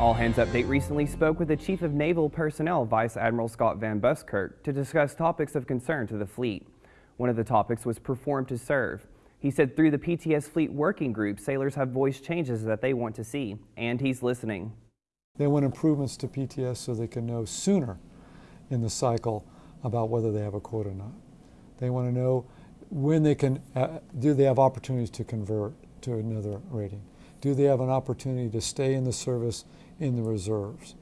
All Hands Update recently spoke with the Chief of Naval Personnel, Vice Admiral Scott Van Buskirk, to discuss topics of concern to the fleet. One of the topics was perform to serve. He said through the PTS Fleet Working Group, sailors have voiced changes that they want to see, and he's listening. They want improvements to PTS so they can know sooner in the cycle about whether they have a quote or not. They want to know when they can, uh, do they have opportunities to convert to another rating? Do they have an opportunity to stay in the service in the reserves.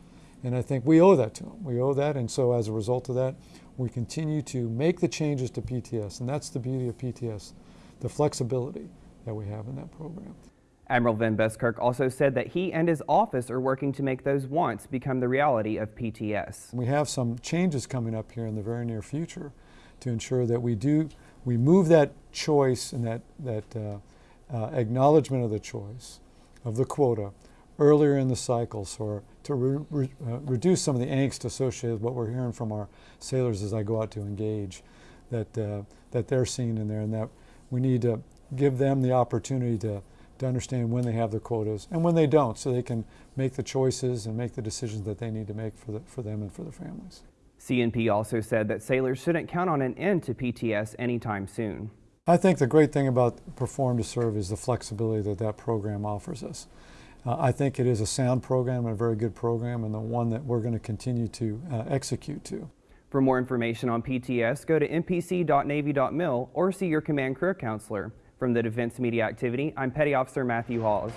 And I think we owe that to them. We owe that, and so as a result of that, we continue to make the changes to PTS, and that's the beauty of PTS, the flexibility that we have in that program. Admiral Van Buskirk also said that he and his office are working to make those wants become the reality of PTS. We have some changes coming up here in the very near future to ensure that we do, we move that choice and that, that uh, uh, acknowledgement of the choice of the quota earlier in the cycle so to re re uh, reduce some of the angst associated with what we're hearing from our sailors as I go out to engage that, uh, that they're seeing in there and that we need to give them the opportunity to, to understand when they have their quotas and when they don't so they can make the choices and make the decisions that they need to make for, the, for them and for their families. CNP also said that sailors shouldn't count on an end to PTS anytime soon. I think the great thing about Perform to Serve is the flexibility that that program offers us. Uh, I think it is a sound program and a very good program and the one that we're going to continue to uh, execute to. For more information on PTS, go to mpc.navy.mil or see your command career counselor. From the Defense Media Activity, I'm Petty Officer Matthew Hawes.